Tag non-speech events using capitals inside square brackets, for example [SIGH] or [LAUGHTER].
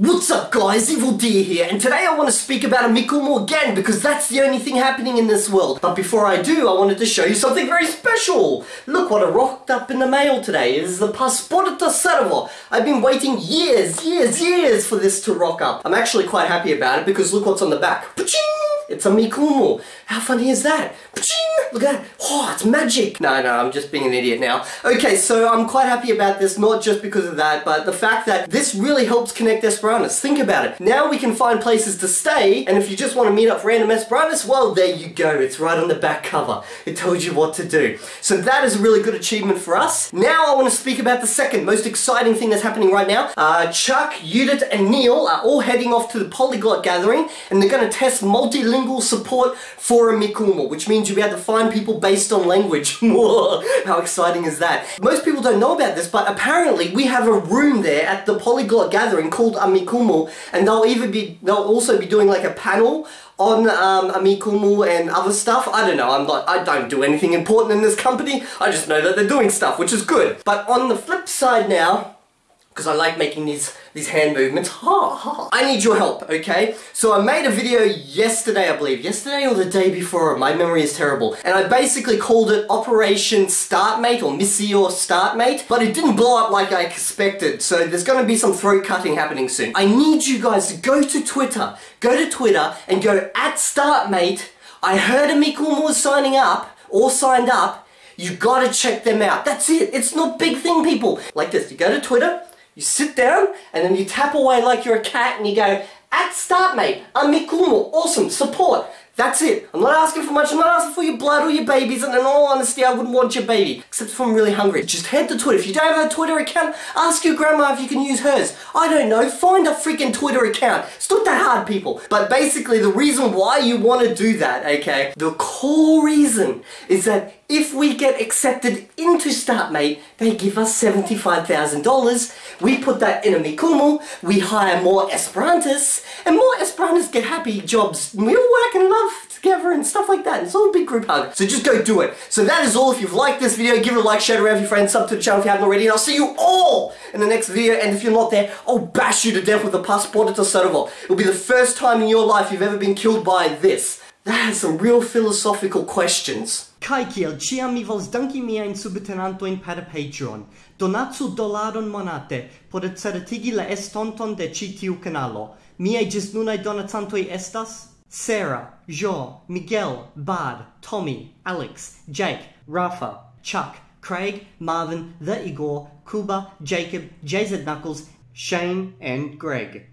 What's up guys, Evildea here, and today I want to speak about Amikumu again because that's the only thing happening in this world. But before I do, I wanted to show you something very special. Look what I rocked up in the mail today. It is the Pasporta Servo. I've been waiting years, years, years for this to rock up. I'm actually quite happy about it because look what's on the back. It's Amikumu. How funny is that? Look at that. Oh, it's magic. No, no, I'm just being an idiot now. Okay, so I'm quite happy about this, not just because of that, but the fact that this really helps connect Esperantists. Think about it. Now we can find places to stay, and if you just want to meet up random Esperantists, well, there you go. It's right on the back cover. It tells you what to do. So that is a really good achievement for us. Now I want to speak about the second most exciting thing that's happening right now. Uh, Chuck, Judith, and Neil are all heading off to the Polyglot Gathering, and they're going to test multilingual support for a which means you'll be able to find people based on language. [LAUGHS] How exciting is that? Most people don't know about this, but apparently we have a room there at the Polyglot Gathering called Amikumu, and they'll even be, they'll also be doing like a panel on um, Amikumu and other stuff. I don't know, I'm not, I don't do anything important in this company. I just know that they're doing stuff, which is good. But on the flip side now, because I like making these these hand movements. Ha, ha. I need your help, okay? So I made a video yesterday, I believe. Yesterday or the day before. My memory is terrible. And I basically called it Operation Startmate or Missio Startmate. But it didn't blow up like I expected. So there's going to be some throat cutting happening soon. I need you guys to go to Twitter. Go to Twitter and go at Startmate. I heard Amikumu was signing up or signed up. You gotta check them out. That's it. It's not big thing, people. Like this. You go to Twitter, you sit down and then you tap away like you're a cat and you go, at start mate, Amikumu, awesome, support. That's it. I'm not asking for much. I'm not asking for your blood or your babies. And in all honesty, I wouldn't want your baby. Except if I'm really hungry. Just head to Twitter. If you don't have a Twitter account, ask your grandma if you can use hers. I don't know. Find a freaking Twitter account. It's not that hard, people. But basically, the reason why you want to do that, okay, the core reason is that if we get accepted into StartMate, they give us $75,000. We put that in Amikumu, we hire more Esperantists, and more Esperantists get happy jobs. We all work and love stuff together and stuff like that. It's all a big group hug. So just go do it. So that is all. If you've liked this video, give it a like, share it around with your friends, sub to the channel if you haven't already, and I'll see you all in the next video. And if you're not there, I'll bash you to death with a Passporte Servo. It'll be the first time in your life you've ever been killed by this. That has some real philosophical questions. Kai kiel ciam mi vols danki miajn subtenantojn per Patreon. Donatsu dolaron monate por certigi la estonton de ĉi tiu kanalo. Miaj ĝisnunaj donacantoj estas Sarah, Jo, Miguel, Bard, Tommy, Alex, Jake, Rafa, Chuck, Craig, Marvin, The Igor, Kuba, Jacob, JZ Knuckles, Shane, and Greg.